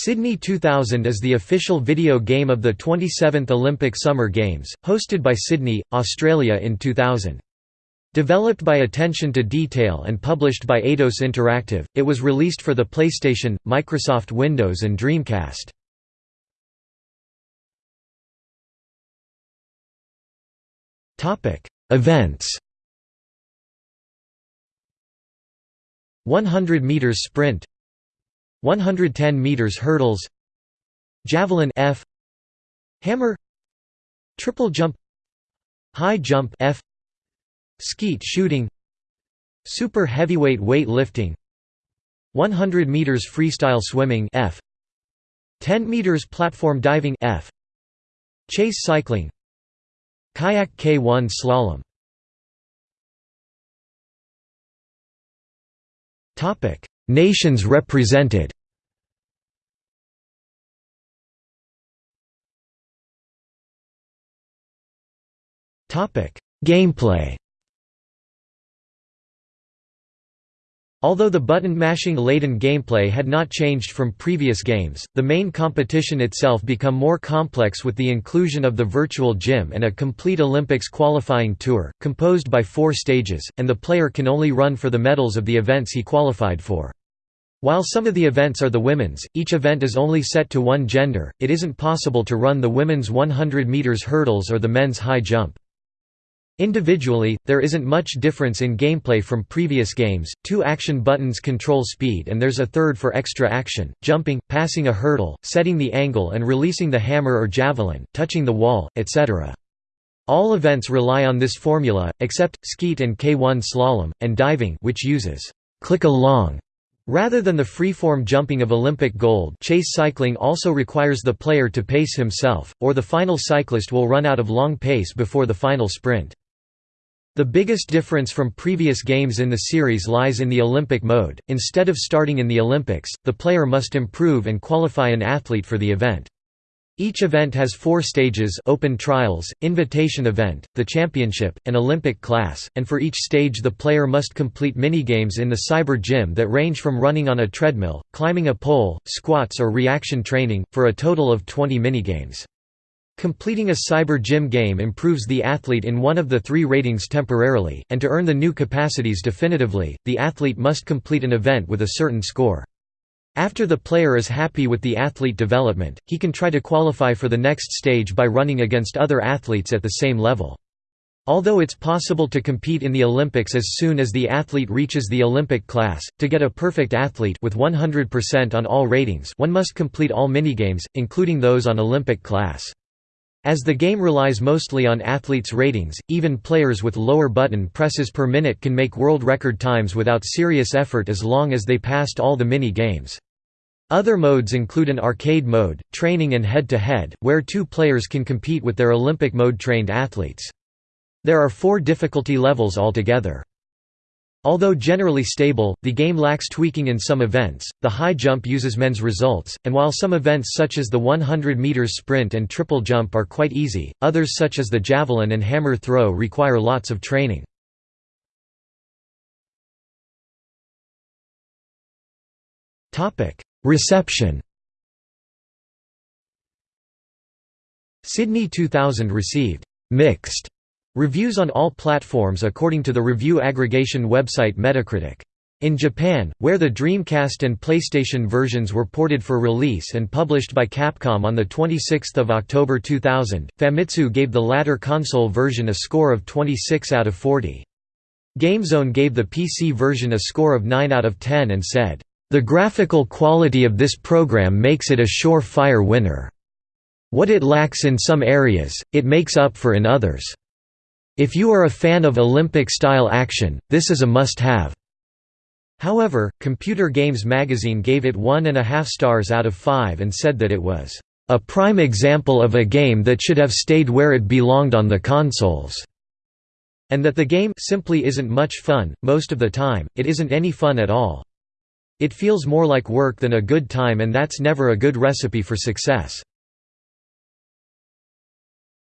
Sydney 2000 is the official video game of the 27th Olympic Summer Games, hosted by Sydney, Australia in 2000. Developed by Attention to Detail and published by Eidos Interactive, it was released for the PlayStation, Microsoft Windows and Dreamcast. Events 100 meters sprint 110 meters hurdles javelin F hammer triple jump high jump F skeet shooting super heavyweight weightlifting 100 meters freestyle swimming F 10 meters platform diving F chase cycling kayak K1 slalom. Topic Nations represented Gameplay Although the button-mashing laden gameplay had not changed from previous games, the main competition itself become more complex with the inclusion of the virtual gym and a complete Olympics qualifying tour, composed by four stages, and the player can only run for the medals of the events he qualified for. While some of the events are the women's, each event is only set to one gender, it isn't possible to run the women's 100 meters hurdles or the men's high jump. Individually, there isn't much difference in gameplay from previous games, two action buttons control speed and there's a third for extra action, jumping, passing a hurdle, setting the angle and releasing the hammer or javelin, touching the wall, etc. All events rely on this formula, except, skeet and K1 slalom, and diving which uses click along Rather than the freeform jumping of Olympic gold chase cycling also requires the player to pace himself, or the final cyclist will run out of long pace before the final sprint. The biggest difference from previous games in the series lies in the Olympic mode, instead of starting in the Olympics, the player must improve and qualify an athlete for the event. Each event has four stages open trials, invitation event, the championship, and Olympic class, and for each stage the player must complete minigames in the cyber gym that range from running on a treadmill, climbing a pole, squats or reaction training, for a total of 20 minigames. Completing a cyber gym game improves the athlete in one of the three ratings temporarily, and to earn the new capacities definitively, the athlete must complete an event with a certain score. After the player is happy with the athlete development, he can try to qualify for the next stage by running against other athletes at the same level. Although it's possible to compete in the Olympics as soon as the athlete reaches the Olympic class, to get a perfect athlete with 100% on all ratings one must complete all minigames, including those on Olympic class. As the game relies mostly on athletes' ratings, even players with lower button presses per minute can make world record times without serious effort as long as they passed all the mini-games. Other modes include an arcade mode, training and head-to-head, -head, where two players can compete with their Olympic mode-trained athletes. There are four difficulty levels altogether. Although generally stable, the game lacks tweaking in some events. The high jump uses men's results, and while some events such as the 100 meters sprint and triple jump are quite easy, others such as the javelin and hammer throw require lots of training. Topic: Reception Sydney 2000 received «mixed» reviews on all platforms according to the review aggregation website Metacritic. In Japan, where the Dreamcast and PlayStation versions were ported for release and published by Capcom on 26 October 2000, Famitsu gave the latter console version a score of 26 out of 40. GameZone gave the PC version a score of 9 out of 10 and said, the graphical quality of this program makes it a sure-fire winner. What it lacks in some areas, it makes up for in others. If you are a fan of Olympic-style action, this is a must-have. However, Computer Games magazine gave it one and a half stars out of five and said that it was a prime example of a game that should have stayed where it belonged on the consoles, and that the game simply isn't much fun, most of the time, it isn't any fun at all. It feels more like work than a good time and that's never a good recipe for success.